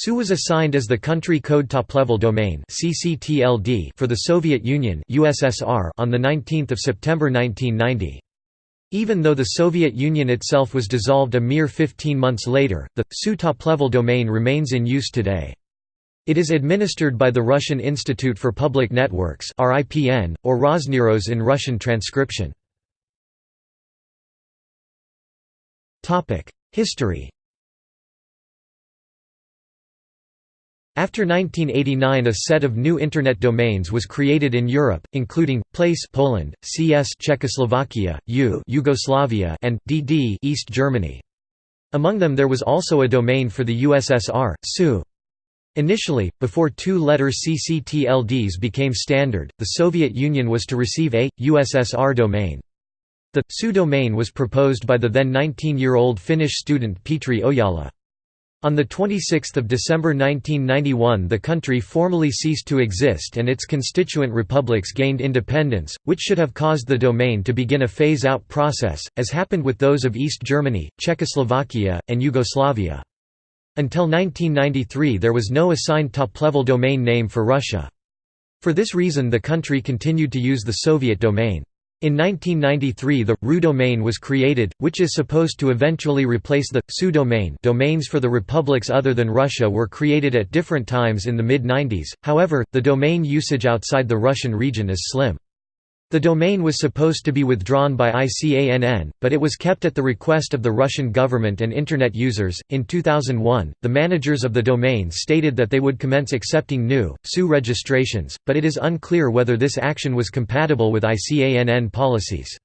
SU was assigned as the country code top-level domain for the Soviet Union (USSR) on the 19th of September 1990. Even though the Soviet Union itself was dissolved a mere 15 months later, the SU top-level domain remains in use today. It is administered by the Russian Institute for Public Networks or RosNIIROS in Russian transcription. History After 1989 a set of new Internet domains was created in Europe, including, place Poland, CS Czechoslovakia, U Yugoslavia and DD East Germany. Among them there was also a domain for the USSR, SU. Initially, before two-letter CCTLDs became standard, the Soviet Union was to receive a, USSR domain. The SU domain was proposed by the then 19-year-old Finnish student Petri Ojala. On 26 December 1991 the country formally ceased to exist and its constituent republics gained independence, which should have caused the domain to begin a phase-out process, as happened with those of East Germany, Czechoslovakia, and Yugoslavia. Until 1993 there was no assigned top-level domain name for Russia. For this reason the country continued to use the Soviet domain. In 1993 the RU domain was created, which is supposed to eventually replace the SU domain domains for the republics other than Russia were created at different times in the mid-90s, however, the domain usage outside the Russian region is slim. The domain was supposed to be withdrawn by ICANN, but it was kept at the request of the Russian government and Internet users. In 2001, the managers of the domain stated that they would commence accepting new, SU registrations, but it is unclear whether this action was compatible with ICANN policies.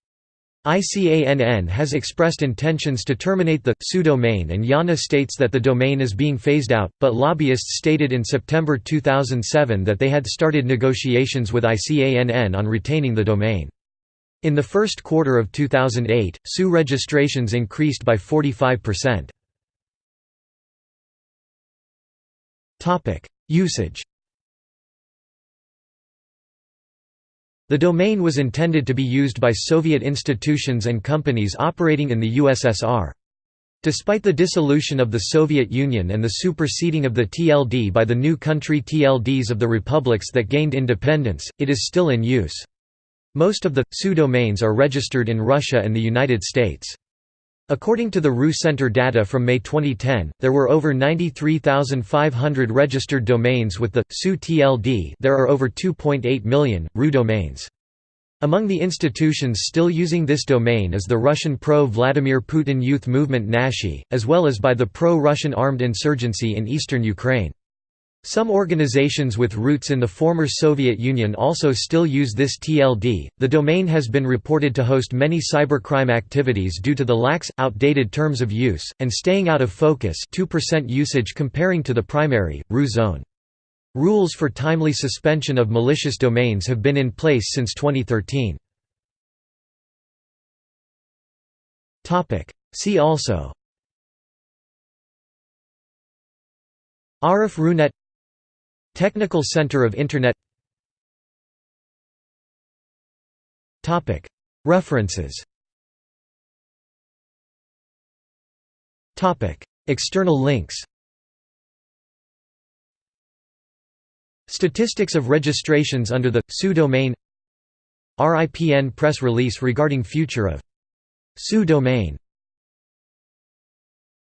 ICANN has expressed intentions to terminate the SU domain and IANA states that the domain is being phased out, but lobbyists stated in September 2007 that they had started negotiations with ICANN on retaining the domain. In the first quarter of 2008, SU registrations increased by 45%. Usage The domain was intended to be used by Soviet institutions and companies operating in the USSR. Despite the dissolution of the Soviet Union and the superseding of the TLD by the new country TLDs of the republics that gained independence, it is still in use. Most of the SU domains are registered in Russia and the United States. According to the RU Center data from May 2010, there were over 93,500 registered domains with the SU TLD. There are over 2.8 million RU domains. Among the institutions still using this domain is the Russian pro-Vladimir Putin youth movement Nashi, as well as by the pro-Russian armed insurgency in eastern Ukraine. Some organizations with roots in the former Soviet Union also still use this TLD. The domain has been reported to host many cybercrime activities due to the lax, outdated terms of use, and staying out of focus 2% usage comparing to the primary, RU zone. Rules for timely suspension of malicious domains have been in place since 2013. See also Arif Runet Technical Center of Internet. References. External links. Statistics of registrations under the SU domain RIPN press release regarding future of SU domain